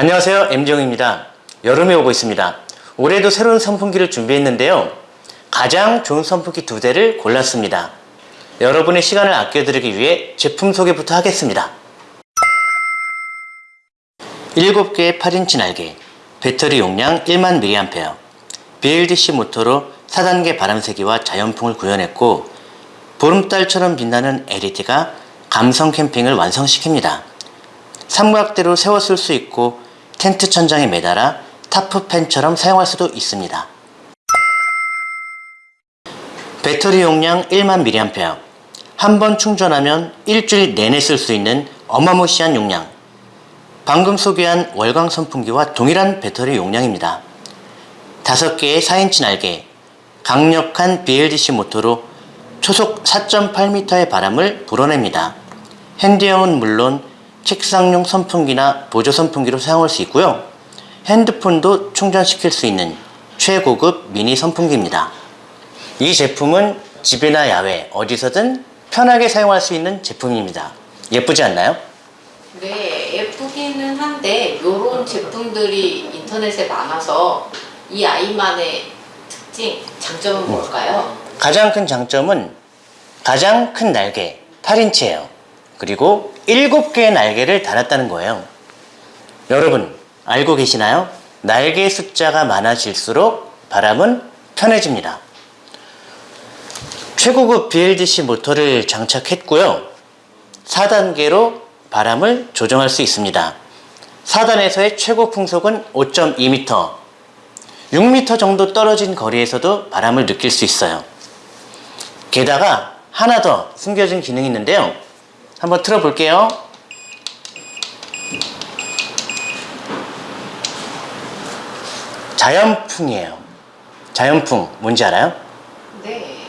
안녕하세요. M정입니다. 여름이 오고 있습니다. 올해도 새로운 선풍기를 준비했는데요. 가장 좋은 선풍기 두 대를 골랐습니다. 여러분의 시간을 아껴드리기 위해 제품 소개부터 하겠습니다. 7개의 8인치 날개 배터리 용량 1만 mAh BLDC 모터로 4단계 바람세기와 자연풍을 구현했고 보름달처럼 빛나는 LED가 감성 캠핑을 완성시킵니다. 삼각대로 세워 쓸 수 있고 텐트 천장에 매달아 타프팬처럼 사용할 수도 있습니다. 배터리 용량 1만 mAh 한 번 충전하면 일주일 내내 쓸 수 있는 어마무시한 용량 방금 소개한 월광 선풍기와 동일한 배터리 용량입니다. 5개의 4인치 날개 강력한 BLDC 모터로 초속 4.8m의 바람을 불어냅니다. 핸드형은 물론 책상용 선풍기나 보조 선풍기로 사용할 수 있고요. 핸드폰도 충전시킬 수 있는 최고급 미니 선풍기입니다. 이 제품은 집이나 야외 어디서든 편하게 사용할 수 있는 제품입니다. 예쁘지 않나요? 네, 예쁘기는 한데 이런 제품들이 인터넷에 많아서 이 아이만의 특징, 장점은 뭘까요? 가장 큰 장점은 가장 큰 날개 8인치예요. 그리고 7개의 날개를 달았다는 거예요. 여러분 알고 계시나요? 날개 숫자가 많아질수록 바람은 편해집니다. 최고급 BLDC 모터를 장착했고요. 4단계로 바람을 조정할 수 있습니다. 4단에서의 최고 풍속은 5.2m, 6m 정도 떨어진 거리에서도 바람을 느낄 수 있어요. 게다가 하나 더 숨겨진 기능이 있는데요. 한번 틀어볼게요. 자연풍이에요. 자연풍 뭔지 알아요? 네.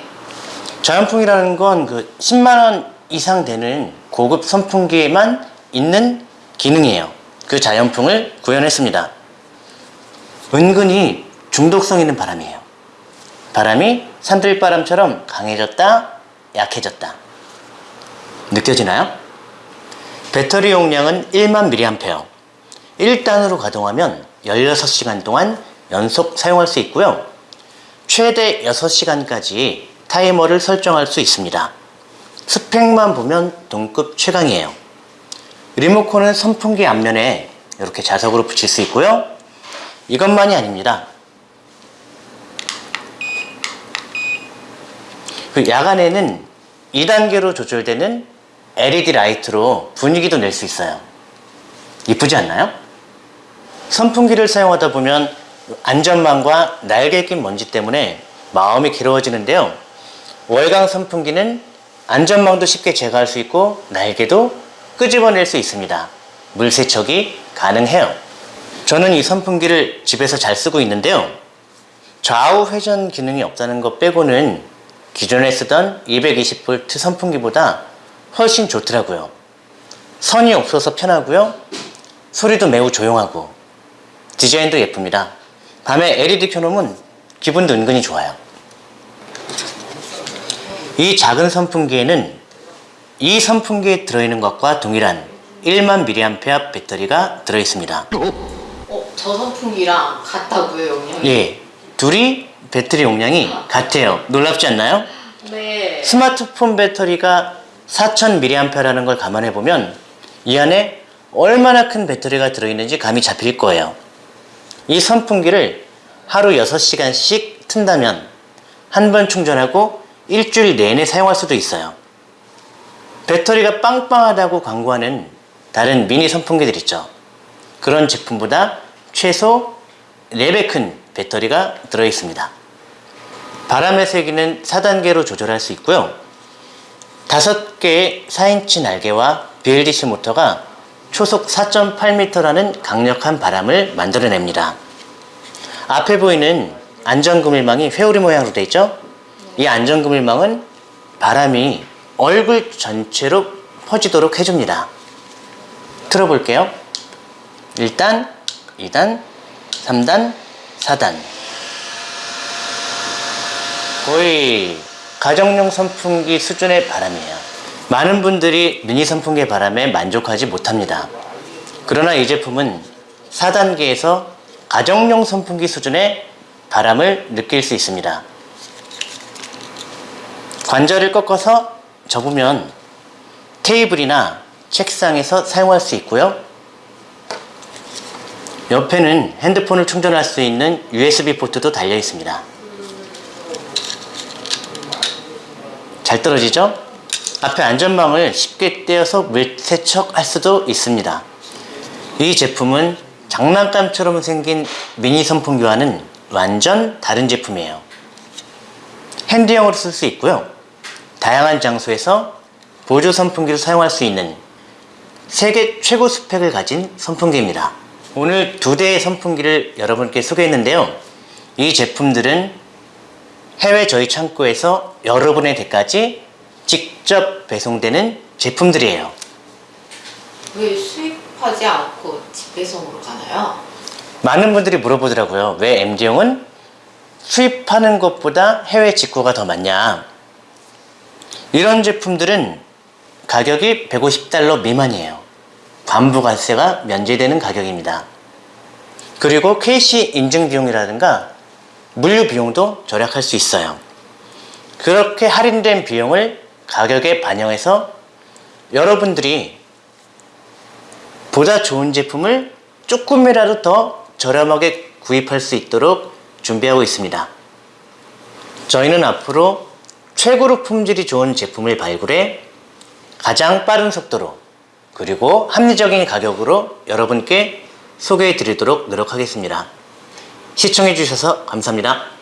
자연풍이라는 건 그 10만원 이상 되는 고급 선풍기에만 있는 기능이에요. 그 자연풍을 구현했습니다. 은근히 중독성 있는 바람이에요. 바람이 산들바람처럼 강해졌다, 약해졌다. 느껴지나요? 배터리 용량은 1만 mAh 1단으로 가동하면 16시간 동안 연속 사용할 수 있고요. 최대 6시간까지 타이머를 설정할 수 있습니다. 스펙만 보면 동급 최강이에요. 리모컨은 선풍기 앞면에 이렇게 자석으로 붙일 수 있고요. 이것만이 아닙니다. 그 야간에는 2단계로 조절되는 LED 라이트로 분위기도 낼 수 있어요. 이쁘지 않나요? 선풍기를 사용하다 보면 안전망과 날개 낀 먼지 때문에 마음이 괴로워지는데요. 월광 선풍기는 안전망도 쉽게 제거할 수 있고 날개도 끄집어낼 수 있습니다. 물 세척이 가능해요. 저는 이 선풍기를 집에서 잘 쓰고 있는데요. 좌우 회전 기능이 없다는 것 빼고는 기존에 쓰던 220V 선풍기보다 훨씬 좋더라고요. 선이 없어서 편하고요. 소리도 매우 조용하고. 디자인도 예쁩니다. 밤에 LED 켜놓으면 기분도 은근히 좋아요. 이 작은 선풍기에는 이 선풍기에 들어있는 것과 동일한 1만 mAh 배터리가 들어있습니다. 어, 저 선풍기랑 같다고요, 용량이? 예, 둘이 배터리 용량이 같아요. 놀랍지 않나요? 네. 스마트폰 배터리가 4000mAh라는 걸 감안해 보면 이 안에 얼마나 큰 배터리가 들어있는지 감이 잡힐 거예요. 이 선풍기를 하루 6시간씩 튼다면 한 번 충전하고 일주일 내내 사용할 수도 있어요. 배터리가 빵빵하다고 광고하는 다른 미니 선풍기들 있죠. 그런 제품보다 최소 4배 큰 배터리가 들어있습니다. 바람의 세기는 4단계로 조절할 수 있고요 5개의 4인치 날개와 BLDC 모터가 초속 4.8m라는 강력한 바람을 만들어냅니다. 앞에 보이는 안전그물망이 회오리 모양으로 되어 있죠? 이 안전그물망은 바람이 얼굴 전체로 퍼지도록 해줍니다. 틀어볼게요. 1단, 2단, 3단, 4단. 거의 가정용 선풍기 수준의 바람이에요 많은 분들이 미니 선풍기의 바람에 만족하지 못합니다 그러나 이 제품은 4단계에서 가정용 선풍기 수준의 바람을 느낄 수 있습니다. 관절을 꺾어서 접으면 테이블이나 책상에서 사용할 수 있고요. 옆에는 핸드폰을 충전할 수 있는 USB 포트도 달려 있습니다. 잘 떨어지죠? 앞에 안전망을 쉽게 떼어서 물세척할 수도 있습니다. 이 제품은 장난감처럼 생긴 미니 선풍기와는 완전 다른 제품이에요. 핸드용으로 쓸 수 있고요. 다양한 장소에서 보조 선풍기로 사용할 수 있는 세계 최고 스펙을 가진 선풍기입니다. 오늘 두 대의 선풍기를 여러분께 소개했는데요. 이 제품들은 해외 저희 창고에서 여러분의 댁까지 직접 배송되는 제품들이에요. 왜 수입하지 않고 집배송으로 가나요? 많은 분들이 물어보더라고요. 왜 MD용은 수입하는 것보다 해외 직구가 더 많냐? 이런 제품들은 가격이 150달러 미만이에요. 관부가세가 면제되는 가격입니다. 그리고 KC 인증 비용이라든가 물류 비용도 절약할 수 있어요. 그렇게 할인된 비용을 가격에 반영해서 여러분들이 보다 좋은 제품을 조금이라도 더 저렴하게 구입할 수 있도록 준비하고 있습니다. 저희는 앞으로 최고로 품질이 좋은 제품을 발굴해 가장 빠른 속도로 그리고 합리적인 가격으로 여러분께 소개해 드리도록 노력하겠습니다. 시청해 주셔서 감사합니다.